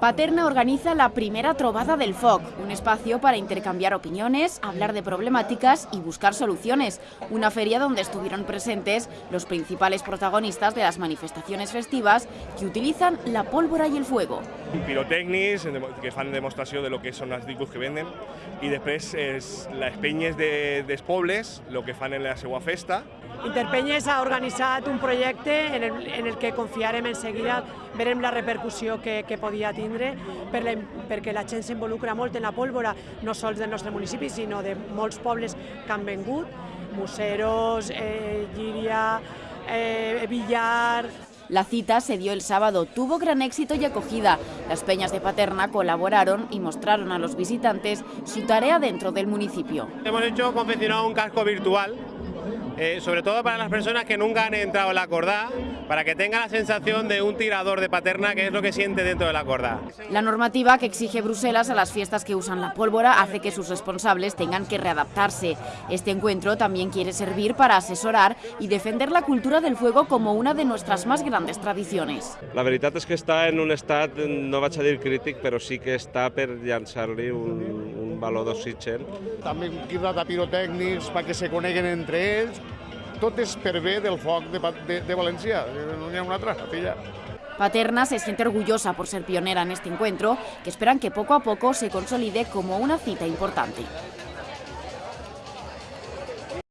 Paterna organiza la primera Trovada del FOC, un espacio para intercambiar opiniones, hablar de problemáticas y buscar soluciones. Una feria donde estuvieron presentes los principals protagonistas de las manifestaciones festivas que utilizan la pólvora y el fuego. Pirotècnics que fan demostració de lo que són els discos que venden i després és les de, dels el que fan en la seva festa. Interpenyes ha organitzat un projecte en el, en el que confiarem en seguida, verem la repercussió que, que podia tindre, per la, perquè la gent s'involucra molt en la pólvora, no sols del nostre municipi, sinó de molts pobles que han vengut, Museros, eh, Llíria, eh, Villar, La cita se dio el sábado, tuvo gran éxito y acogida. Las peñas de Paterna colaboraron y mostraron a los visitantes su tarea dentro del municipio. Hemos hecho confeccionado un casco virtual eh, sobre todo para las personas que nunca han entrado en la cordá, para que tengan la sensación de un tirador de paterna, que es lo que siente dentro de la cordá. La normativa que exige Bruselas a las fiestas que usan la pólvora hace que sus responsables tengan que readaptarse. Este encuentro también quiere servir para asesorar y defender la cultura del fuego como una de nuestras más grandes tradiciones. La veritat és que està en un estat, no vaig a dir crític, però sí que està per llançar-li un, un valor d'oxigen. També un de pirotècnics perquè se coneguen entre ells, tot és per bé del foc de, de, de València, no hi ha una altra, filla. Paterna se siente orgullosa por ser pionera en este encuentro, que esperan que poco a poco se consolide como una cita importante.